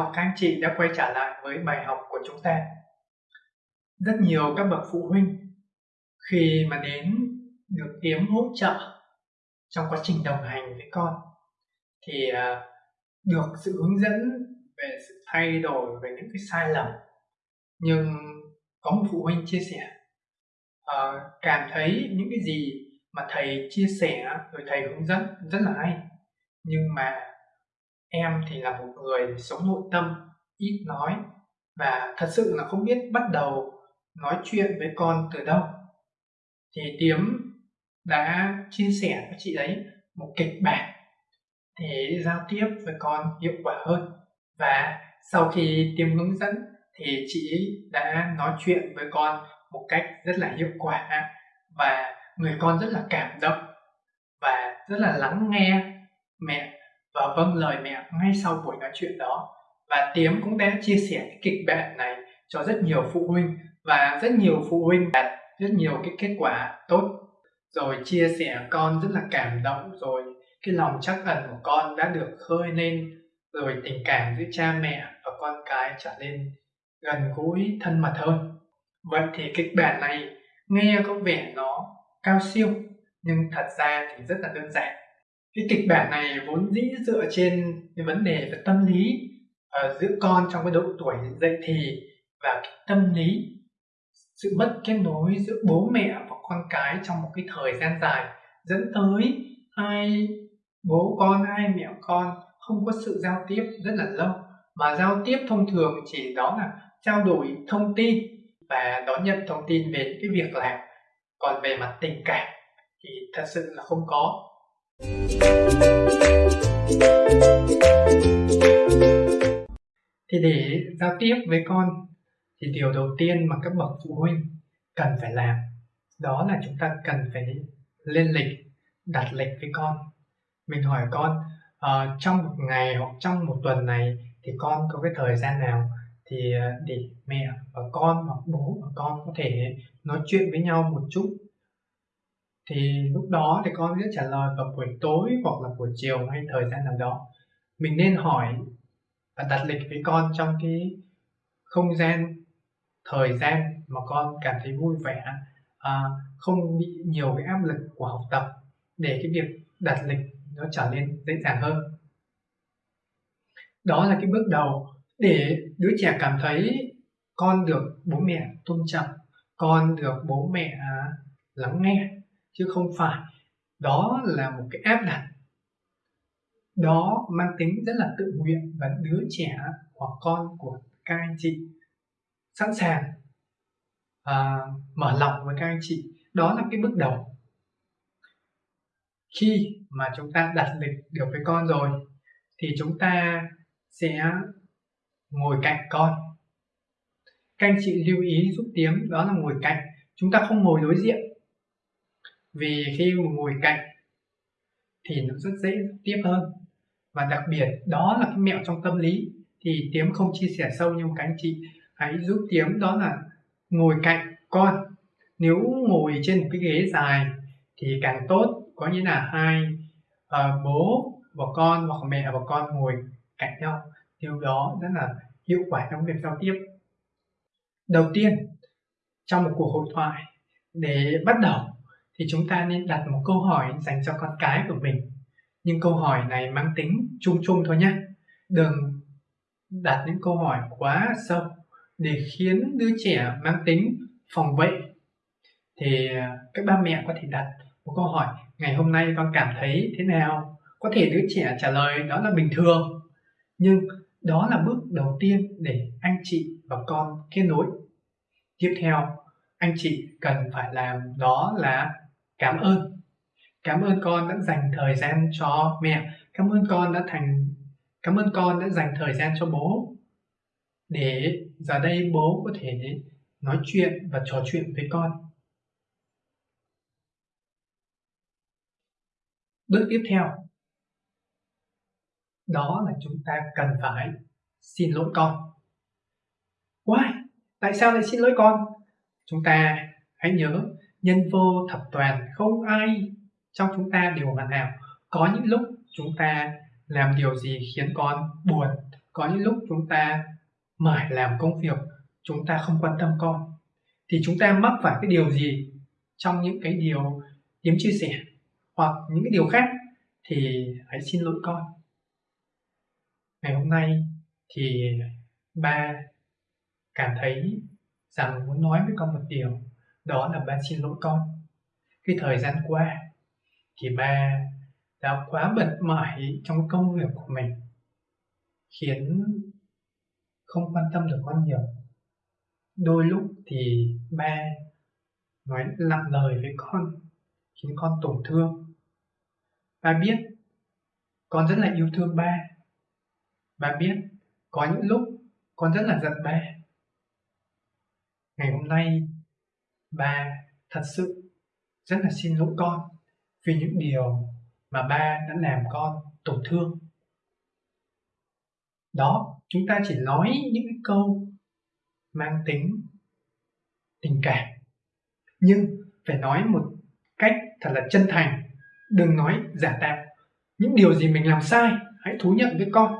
chào các anh chị đã quay trở lại với bài học của chúng ta. Rất nhiều các bậc phụ huynh khi mà đến được kiếm hỗ trợ trong quá trình đồng hành với con thì à, được sự hướng dẫn về sự thay đổi về những cái sai lầm nhưng có một phụ huynh chia sẻ uh, cảm thấy những cái gì mà thầy chia sẻ rồi thầy hướng dẫn rất là hay nhưng mà em thì là một người sống nội tâm, ít nói, và thật sự là không biết bắt đầu nói chuyện với con từ đâu. Thì tiếm đã chia sẻ với chị ấy một kịch bản để giao tiếp với con hiệu quả hơn. Và sau khi tiêm hướng dẫn thì chị đã nói chuyện với con một cách rất là hiệu quả và người con rất là cảm động và rất là lắng nghe mẹ và vâng lời mẹ ngay sau buổi nói chuyện đó. Và Tiếm cũng đã chia sẻ cái kịch bản này cho rất nhiều phụ huynh. Và rất nhiều phụ huynh đạt rất nhiều cái kết quả tốt. Rồi chia sẻ con rất là cảm động. Rồi cái lòng chắc ẩn của con đã được khơi lên. Rồi tình cảm giữa cha mẹ và con cái trở nên gần gũi, thân mật hơn. Vậy thì kịch bản này nghe có vẻ nó cao siêu, nhưng thật ra thì rất là đơn giản cái kịch bản này vốn dĩ dựa trên cái vấn đề về tâm lý uh, giữa con trong cái độ tuổi dậy thì và cái tâm lý sự mất kết nối giữa bố mẹ và con cái trong một cái thời gian dài dẫn tới hai bố con hai mẹ con không có sự giao tiếp rất là lâu. Mà giao tiếp thông thường chỉ đó là trao đổi thông tin và đón nhận thông tin về cái việc làm. Còn về mặt tình cảm thì thật sự là không có thì để giao tiếp với con thì điều đầu tiên mà các bậc phụ huynh cần phải làm đó là chúng ta cần phải lên lịch đặt lịch với con. Mình hỏi con uh, trong một ngày hoặc trong một tuần này thì con có cái thời gian nào thì ờ, để mẹ và con hoặc bố và con có thể nói chuyện với nhau một chút? Thì lúc đó thì con sẽ trả lời vào buổi tối hoặc là buổi chiều hay thời gian nào đó. Mình nên hỏi và đặt lịch với con trong cái không gian thời gian mà con cảm thấy vui vẻ à, không bị nhiều cái áp lực của học tập để cái việc đặt lịch nó trở nên dễ dàng hơn. Đó là cái bước đầu để đứa trẻ cảm thấy con được bố mẹ tôn trọng con được bố mẹ à, lắng nghe chứ không phải. Đó là một cái áp đặt. Đó mang tính rất là tự nguyện và đứa trẻ hoặc con của các anh chị. Sẵn sàng à, mở lòng với các anh chị. Đó là cái bước đầu. Khi mà chúng ta đặt lịch được với con rồi thì chúng ta sẽ ngồi cạnh con. Các anh chị lưu ý giúp tiếng đó là ngồi cạnh. Chúng ta không ngồi đối diện vì khi ngồi cạnh thì nó rất dễ tiếp hơn. Và đặc biệt đó là cái mẹo trong tâm lý. Thì tiếm không chia sẻ sâu nhưng các anh chị hãy giúp tiếm đó là ngồi cạnh con. Nếu ngồi trên một cái ghế dài thì càng tốt. Có nghĩa là hai uh, bố và con hoặc mẹ và con ngồi cạnh nhau. Điều đó rất là hiệu quả trong việc giao tiếp. Đầu tiên trong một cuộc hội thoại để bắt đầu thì chúng ta nên đặt một câu hỏi dành cho con cái của mình. Nhưng câu hỏi này mang tính chung chung thôi nhé. Đừng đặt những câu hỏi quá sâu để khiến đứa trẻ mang tính phòng vệ. Thì à, các ba mẹ có thể đặt một câu hỏi, ngày hôm nay con cảm thấy thế nào? Có thể đứa trẻ trả lời, đó là bình thường. Nhưng đó là bước đầu tiên để anh chị và con kết nối. Tiếp theo, anh chị cần phải làm đó là cảm ơn. Cảm ơn con đã dành thời gian cho mẹ. Cảm ơn con đã thành, cảm ơn con đã dành thời gian cho bố. Để giờ đây bố có thể nói chuyện và trò chuyện với con. Bước tiếp theo. Đó là chúng ta cần phải xin lỗi con. Why? Tại sao lại xin lỗi con? Chúng ta hãy nhớ nhân vô thập toàn, không ai trong chúng ta đều hoàn hảo có những lúc chúng ta làm điều gì khiến con buồn, có những lúc chúng ta mải làm công việc, chúng ta không quan tâm con. Thì chúng ta mắc phải cái điều gì trong những cái điều Yếm chia sẻ hoặc những cái điều khác thì hãy xin lỗi con. Ngày hôm nay thì ba cảm thấy rằng muốn nói với con một điều đó là ba xin lỗi con. Cái thời gian qua, thì ba đã quá bận mỏi trong công việc của mình, khiến không quan tâm được con nhiều. Đôi lúc thì ba nói lặng lời với con, khiến con tổn thương. Ba biết con rất là yêu thương ba. Ba biết có những lúc con rất là giận ba. Ngày hôm nay ba, thật sự, rất là xin lỗi con vì những điều mà ba đã làm con tổn thương. Đó, chúng ta chỉ nói những cái câu mang tính tình cảm. Nhưng phải nói một cách thật là chân thành, đừng nói giả tạo. Những điều gì mình làm sai, hãy thú nhận với con.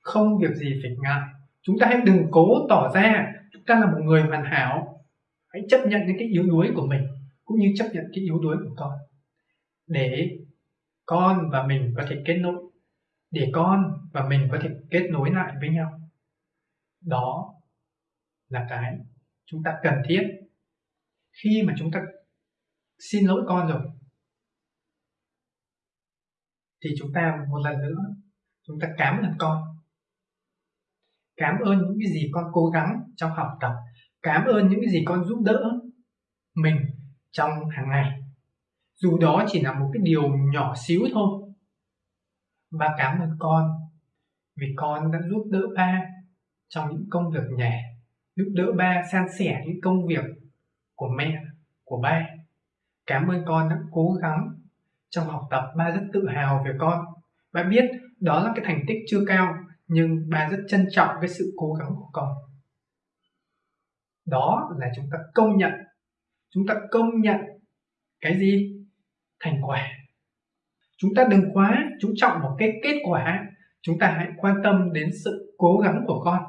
Không việc gì phải ngại. Chúng ta hãy đừng cố tỏ ra chúng ta là một người hoàn hảo hãy chấp nhận những cái yếu đuối của mình, cũng như chấp nhận cái yếu đuối của con. Để con và mình có thể kết nối, để con và mình có thể kết nối lại với nhau. Đó là cái chúng ta cần thiết khi mà chúng ta xin lỗi con rồi. Thì chúng ta một lần nữa, chúng ta cảm ơn con. Cảm ơn những cái gì con cố gắng trong học tập cảm ơn những cái gì con giúp đỡ mình trong hàng ngày. Dù đó chỉ là một cái điều nhỏ xíu thôi. Ba cảm ơn con vì con đã giúp đỡ ba trong những công việc nhà giúp đỡ ba san sẻ những công việc của mẹ, của ba. Cảm ơn con đã cố gắng trong học tập, ba rất tự hào về con. Ba biết đó là cái thành tích chưa cao, nhưng ba rất trân trọng cái sự cố gắng của con đó là chúng ta công nhận. Chúng ta công nhận cái gì? Thành quả. Chúng ta đừng quá chú trọng vào cái kết quả. Chúng ta hãy quan tâm đến sự cố gắng của con.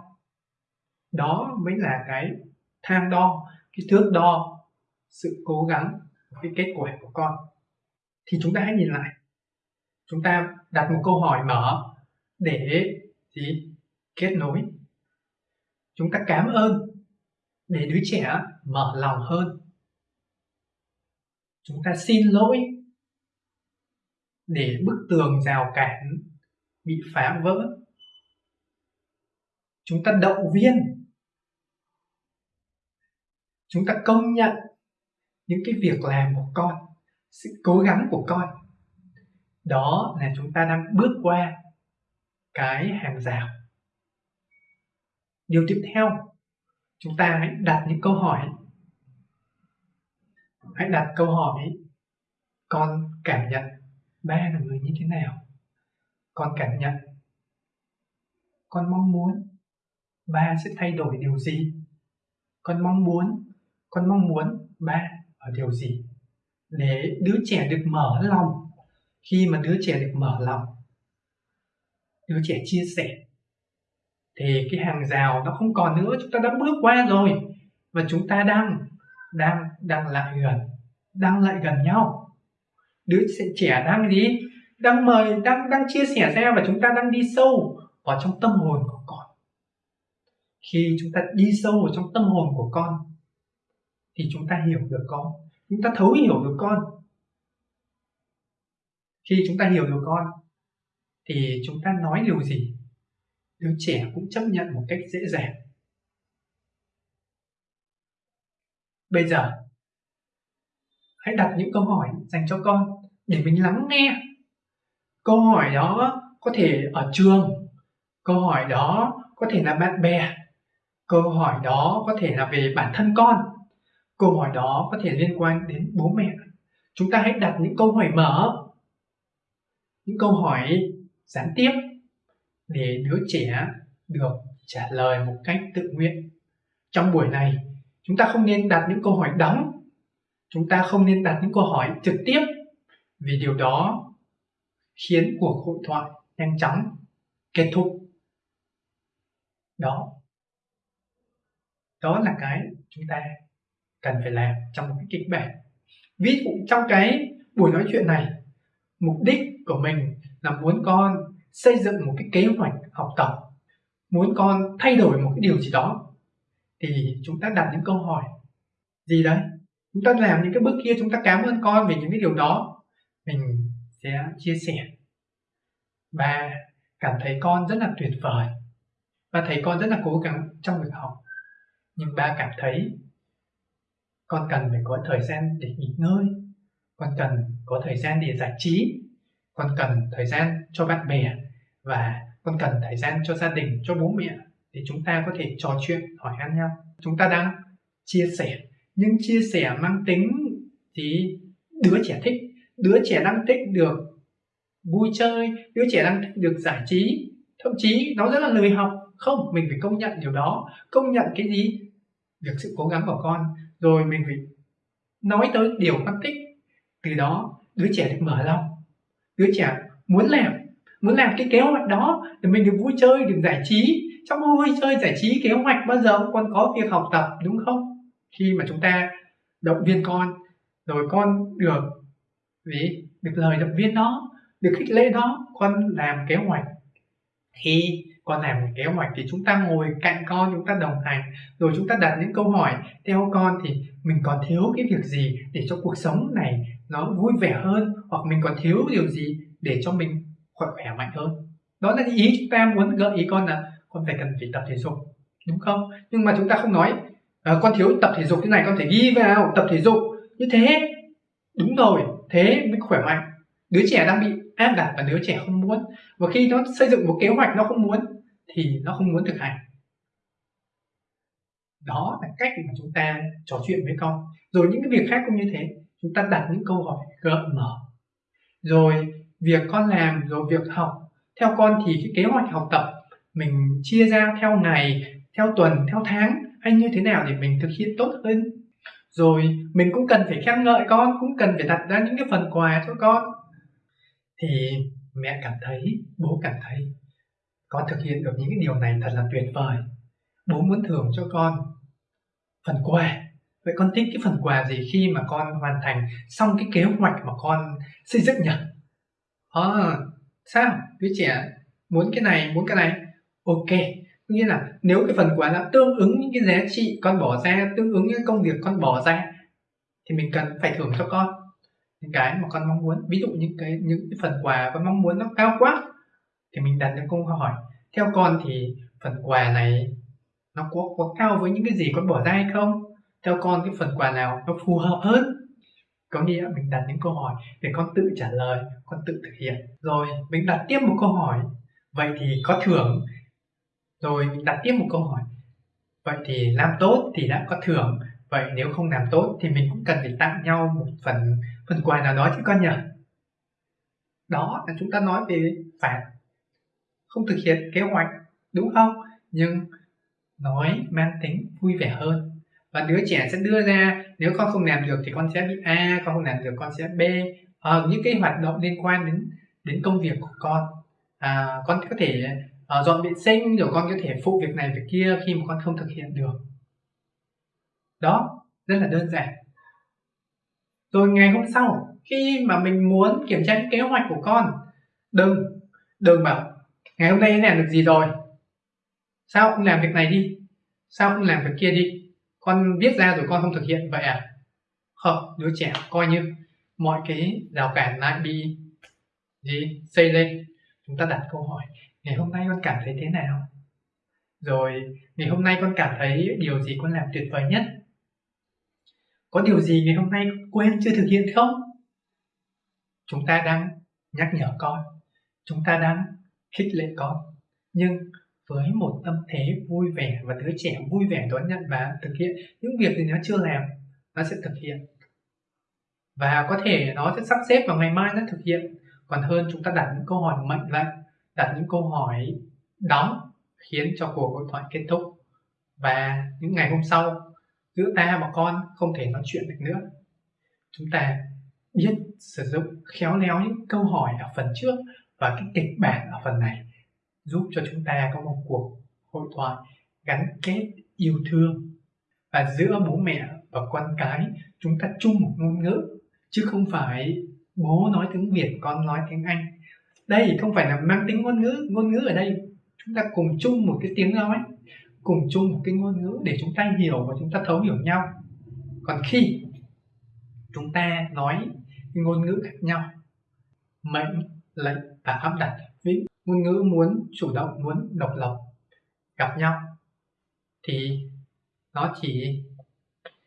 Đó mới là cái thang đo, cái thước đo sự cố gắng, cái kết quả của con. Thì chúng ta hãy nhìn lại. Chúng ta đặt một câu hỏi mở để gì? Kết nối. Chúng ta cảm ơn để đứa trẻ mở lòng hơn. Chúng ta xin lỗi để bức tường rào cản bị phá vỡ. Chúng ta động viên. Chúng ta công nhận những cái việc làm của con, sự cố gắng của con. Đó là chúng ta đang bước qua cái hàng rào. Điều tiếp theo chúng ta hãy đặt những câu hỏi. Hãy đặt câu hỏi, con cảm nhận ba là người như thế nào? Con cảm nhận. Con mong muốn ba sẽ thay đổi điều gì? Con mong muốn, con mong muốn ba ở điều gì? Để đứa trẻ được mở lòng. Khi mà đứa trẻ được mở lòng, đứa trẻ chia sẻ thì cái hàng rào nó không còn nữa, chúng ta đã bước qua rồi. Và chúng ta đang đang đang lại gần, đang lại gần nhau. Đứa trẻ đang gì? Đang mời, đang đang chia sẻ ra và chúng ta đang đi sâu vào trong tâm hồn của con. Khi chúng ta đi sâu vào trong tâm hồn của con, thì chúng ta hiểu được con. Chúng ta thấu hiểu được con. Khi chúng ta hiểu được con, thì chúng ta nói điều gì? Đứa trẻ cũng chấp nhận một cách dễ dàng. Bây giờ, hãy đặt những câu hỏi dành cho con để mình lắng nghe. Câu hỏi đó có thể ở trường, câu hỏi đó có thể là bạn bè, câu hỏi đó có thể là về bản thân con, câu hỏi đó có thể liên quan đến bố mẹ. Chúng ta hãy đặt những câu hỏi mở, những câu hỏi gián tiếp để đứa trẻ được trả lời một cách tự nguyện. Trong buổi này, chúng ta không nên đặt những câu hỏi đóng. Chúng ta không nên đặt những câu hỏi trực tiếp. Vì điều đó khiến cuộc hội thoại nhanh chóng kết thúc. Đó. Đó là cái chúng ta cần phải làm trong một cái kịch bản. Ví dụ trong cái buổi nói chuyện này, mục đích của mình là muốn con xây dựng một cái kế hoạch học tập, muốn con thay đổi một cái điều gì đó, thì chúng ta đặt những câu hỏi. Gì đấy? Chúng ta làm những cái bước kia, chúng ta cảm ơn con về những cái điều đó. Mình sẽ chia sẻ. Và cảm thấy con rất là tuyệt vời. Và thấy con rất là cố gắng trong việc học. Nhưng ba cảm thấy con cần phải có thời gian để nghỉ ngơi. Con cần có thời gian để giải trí. Con cần thời gian cho bạn bè và con cần thời gian cho gia đình, cho bố mẹ để chúng ta có thể trò chuyện, hỏi han nhau. Chúng ta đang chia sẻ, nhưng chia sẻ mang tính thì đứa trẻ thích, đứa trẻ đang thích được vui chơi, đứa trẻ đang thích được giải trí. Thậm chí nó rất là lười học. Không, mình phải công nhận điều đó, công nhận cái gì? Việc sự cố gắng của con. Rồi mình phải nói tới điều con thích. Từ đó, đứa trẻ được mở lòng. Đứa trẻ muốn làm muốn làm cái kế hoạch đó để mình được vui chơi, được giải trí. Trong vui chơi, giải trí, kế hoạch bao giờ cũng còn có việc học tập, đúng không? Khi mà chúng ta động viên con, rồi con được gì? Được lời động viên đó, được khích lệ đó, con làm kế hoạch. Khi con làm một kế hoạch thì chúng ta ngồi cạnh con, chúng ta đồng hành, rồi chúng ta đặt những câu hỏi theo con thì mình còn thiếu cái việc gì để cho cuộc sống này nó vui vẻ hơn? Hoặc mình còn thiếu điều gì để cho mình khỏe khỏe mạnh hơn. Đó là ý chúng ta muốn gợi ý con là con phải cần phải tập thể dục đúng không? Nhưng mà chúng ta không nói à, con thiếu tập thể dục thế này con phải ghi vào tập thể dục. Như thế đúng rồi thế mới khỏe mạnh. Đứa trẻ đang bị áp đặt và đứa trẻ không muốn. Và khi nó xây dựng một kế hoạch nó không muốn thì nó không muốn thực hành. Đó là cách mà chúng ta trò chuyện với con. Rồi những cái việc khác cũng như thế. Chúng ta đặt những câu hỏi gợi mở. Rồi việc con làm rồi việc học. Theo con thì cái kế hoạch học tập mình chia ra theo ngày, theo tuần, theo tháng hay như thế nào để mình thực hiện tốt hơn? Rồi mình cũng cần phải khen ngợi con, cũng cần phải đặt ra những cái phần quà cho con. Thì mẹ cảm thấy, bố cảm thấy con thực hiện được những cái điều này thật là tuyệt vời. Bố muốn thưởng cho con phần quà. Vậy con thích cái phần quà gì khi mà con hoàn thành xong cái kế hoạch mà con xây dựng nhỉ? À, sao? Đứa trẻ muốn cái này muốn cái này. Ok nghĩa là nếu cái phần quà nó tương ứng những cái giá trị con bỏ ra tương ứng những công việc con bỏ ra thì mình cần phải thưởng cho con. Những cái mà con mong muốn ví dụ những cái những cái phần quà con mong muốn nó cao quá thì mình đặt những câu hỏi theo con thì phần quà này nó có có cao với những cái gì con bỏ ra hay không? Theo con cái phần quà nào nó phù hợp hơn? Có nghĩa mình đặt những câu hỏi để con tự trả lời, con tự thực hiện. Rồi, mình đặt tiếp một câu hỏi, vậy thì có thưởng. Rồi, mình đặt tiếp một câu hỏi, vậy thì làm tốt thì đã có thưởng. Vậy nếu không làm tốt thì mình cũng cần phải tặng nhau một phần phần quà nào đó chứ con nhỉ? Đó là chúng ta nói về phạt. Không thực hiện kế hoạch, đúng không? Nhưng nói mang tính vui vẻ hơn và đứa trẻ sẽ đưa ra nếu con không làm được thì con sẽ bị a con không làm được con sẽ b. À, những cái hoạt động liên quan đến đến công việc của con. À, con có thể uh, dọn vệ sinh rồi con có thể phụ việc này việc kia khi mà con không thực hiện được. Đó rất là đơn giản. Rồi ngày hôm sau khi mà mình muốn kiểm tra cái kế hoạch của con đừng đừng bảo ngày hôm nay làm được gì rồi? Sao không làm việc này đi? Sao không làm việc kia đi? Con viết ra rồi con không thực hiện, vậy à? Không, đứa trẻ coi như mọi cái rào cản lại bị gì? Xây lên. Chúng ta đặt câu hỏi, ngày hôm nay con cảm thấy thế nào? Rồi, ngày hôm nay con cảm thấy điều gì con làm tuyệt vời nhất? Có điều gì ngày hôm nay quên chưa thực hiện không? Chúng ta đang nhắc nhở con. Chúng ta đang khích lệ con. Nhưng với một tâm thế vui vẻ và đứa trẻ vui vẻ đón nhận và thực hiện những việc thì nó chưa làm, nó sẽ thực hiện. Và có thể nó sẽ sắp xếp vào ngày mai nó thực hiện. Còn hơn, chúng ta đặt những câu hỏi mệnh lệnh đặt những câu hỏi đóng khiến cho cuộc hội thoại kết thúc. Và những ngày hôm sau, giữa ta và con không thể nói chuyện được nữa. Chúng ta biết sử dụng khéo léo những câu hỏi ở phần trước và cái kịch bản ở phần này giúp cho chúng ta có một cuộc hội thoại gắn kết yêu thương. Và giữa bố mẹ và con cái, chúng ta chung một ngôn ngữ, chứ không phải bố nói tiếng việt, con nói tiếng anh. Đây không phải là mang tính ngôn ngữ ngôn ngữ ở đây chúng ta cùng chung một cái tiếng nói, cùng chung một cái ngôn ngữ để chúng ta hiểu và chúng ta thấu hiểu nhau. Còn khi chúng ta nói ngôn ngữ khác nhau, mệnh lệnh và áp đặt ngôn ngữ muốn, chủ động muốn, độc lập, gặp nhau, thì nó chỉ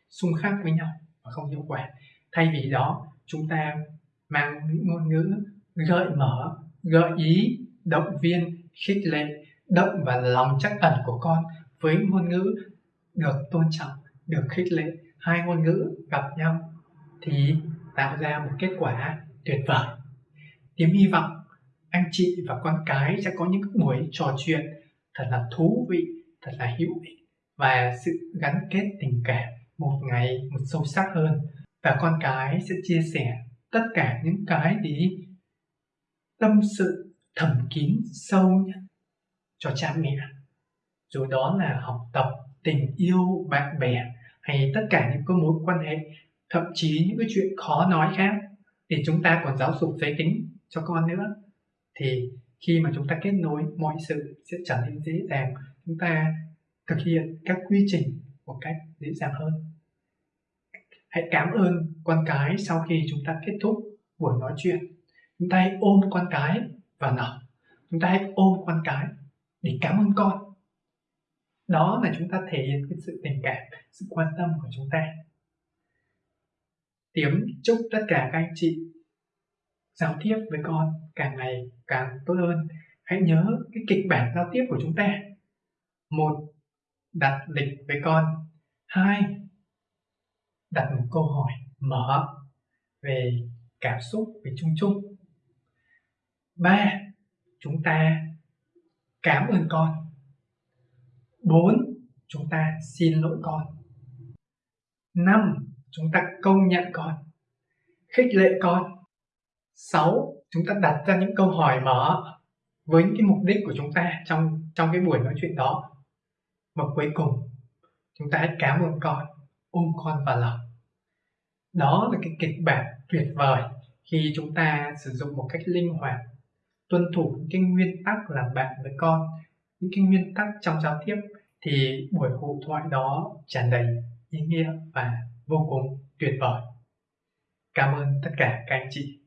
xung khắc với nhau và không hiệu quả. Thay vì đó, chúng ta mang những ngôn ngữ gợi mở, gợi ý, động viên, khích lệ, động vào lòng chắc ẩn của con với ngôn ngữ được tôn trọng, được khích lệ. Hai ngôn ngữ gặp nhau thì tạo ra một kết quả tuyệt vời. Tiếng hy vọng anh chị và con cái sẽ có những buổi trò chuyện thật là thú vị, thật là hữu ích và sự gắn kết tình cảm một ngày một sâu sắc hơn. Và con cái sẽ chia sẻ tất cả những cái gì tâm sự thầm kín sâu nhất cho cha mẹ. Dù đó là học tập tình yêu bạn bè hay tất cả những cái mối quan hệ thậm chí những cái chuyện khó nói khác thì chúng ta còn giáo dục giới tính cho con nữa thì khi mà chúng ta kết nối, mọi sự sẽ trở nên dễ dàng. Chúng ta thực hiện các quy trình một cách dễ dàng hơn. Hãy cảm ơn con cái sau khi chúng ta kết thúc buổi nói chuyện. Chúng ta hãy ôm con cái và nở. Chúng ta hãy ôm con cái để cảm ơn con. Đó là chúng ta thể hiện cái sự tình cảm, sự quan tâm của chúng ta. Tiếng chúc tất cả các anh chị giao tiếp với con càng ngày càng tốt hơn. Hãy nhớ cái kịch bản giao tiếp của chúng ta. Một, đặt lịch với con. Hai, đặt một câu hỏi mở về cảm xúc về chung chung. Ba, chúng ta cảm ơn con. Bốn, chúng ta xin lỗi con. Năm, chúng ta công nhận con. Khích lệ con. Sáu Chúng ta đặt ra những câu hỏi mở với những cái mục đích của chúng ta trong trong cái buổi nói chuyện đó. Và cuối cùng, chúng ta hãy cảm ơn con, ôm con vào lòng. Đó là cái kịch bản tuyệt vời khi chúng ta sử dụng một cách linh hoạt, tuân thủ những cái nguyên tắc làm bạn với con, những cái nguyên tắc trong giao tiếp thì buổi hội thoại đó tràn đầy ý nghĩa và vô cùng tuyệt vời. Cảm ơn tất cả các anh chị.